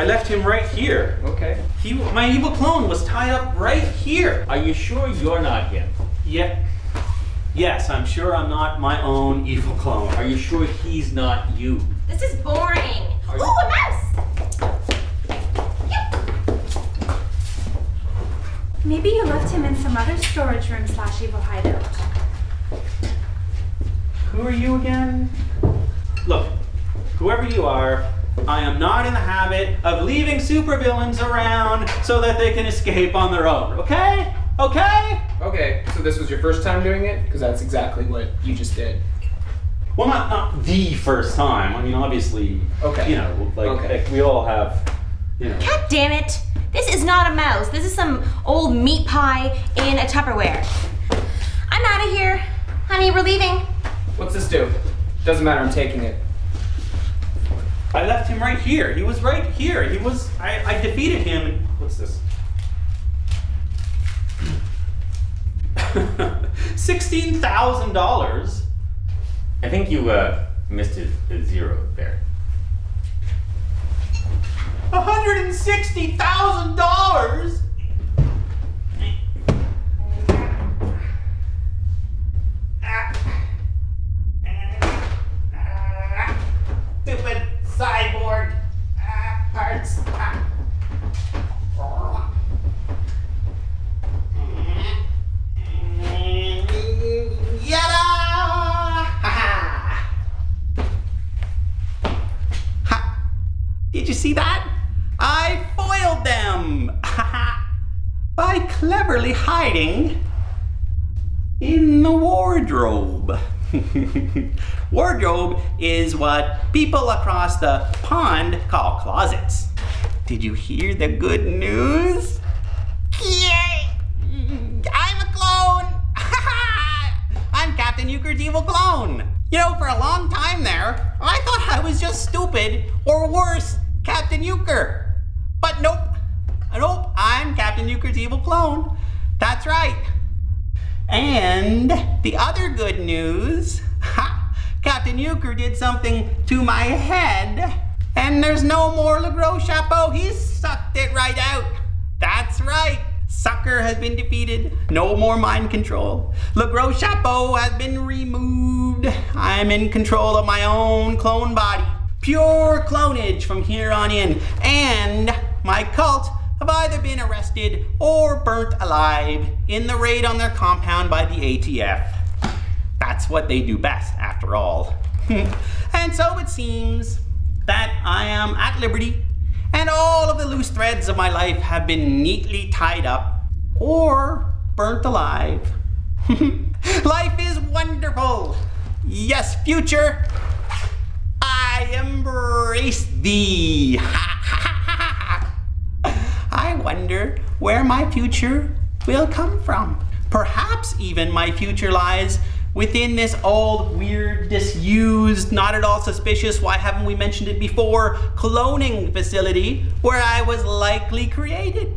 I left him right here. Okay. He, my evil clone was tied up right here. Are you sure you're not him? Yeah. Yes, I'm sure I'm not my own evil clone. Are you sure he's not you? This is boring. Are Ooh, a mouse! Maybe you left him in some other storage room slash evil hideout. Who are you again? Look, whoever you are, I am not in the habit of leaving supervillains around so that they can escape on their own, okay? Okay? Okay, so this was your first time doing it? Because that's exactly what you just did. Well, not not the first time. I mean, obviously, Okay. you know, like, Okay. like we all have, you know. God damn it! This is not a mouse. This is some old meat pie in a Tupperware. I'm out of here. Honey, we're leaving. What's this do? Doesn't matter, I'm taking it. I left him right here. He was right here. He was, I, I defeated him. What's this? Sixteen thousand dollars. I think you uh, missed a zero there. $160,000? By cleverly hiding in the wardrobe. wardrobe is what people across the pond call closets. Did you hear the good news? Yay! I'm a clone! I'm Captain Euchre's evil clone. You know, for a long time there, I thought I was just stupid, or worse, Captain Euchre. But nope. Nope, evil clone. That's right. And the other good news, ha, Captain Euchre did something to my head, and there's no more Le Gros Chapeau. He sucked it right out. That's right. Sucker has been defeated. No more mind control. Le Gros Chapeau has been removed. I'm in control of my own clone body. Pure clonage from here on in. And my cult have either been arrested or burnt alive in the raid on their compound by the ATF. That's what they do best, after all. and so it seems that I am at liberty and all of the loose threads of my life have been neatly tied up or burnt alive. life is wonderful. Yes, future. I embrace thee. Wonder where my future will come from. Perhaps even my future lies within this old, weird, disused, not at all suspicious, why haven't we mentioned it before, cloning facility where I was likely created.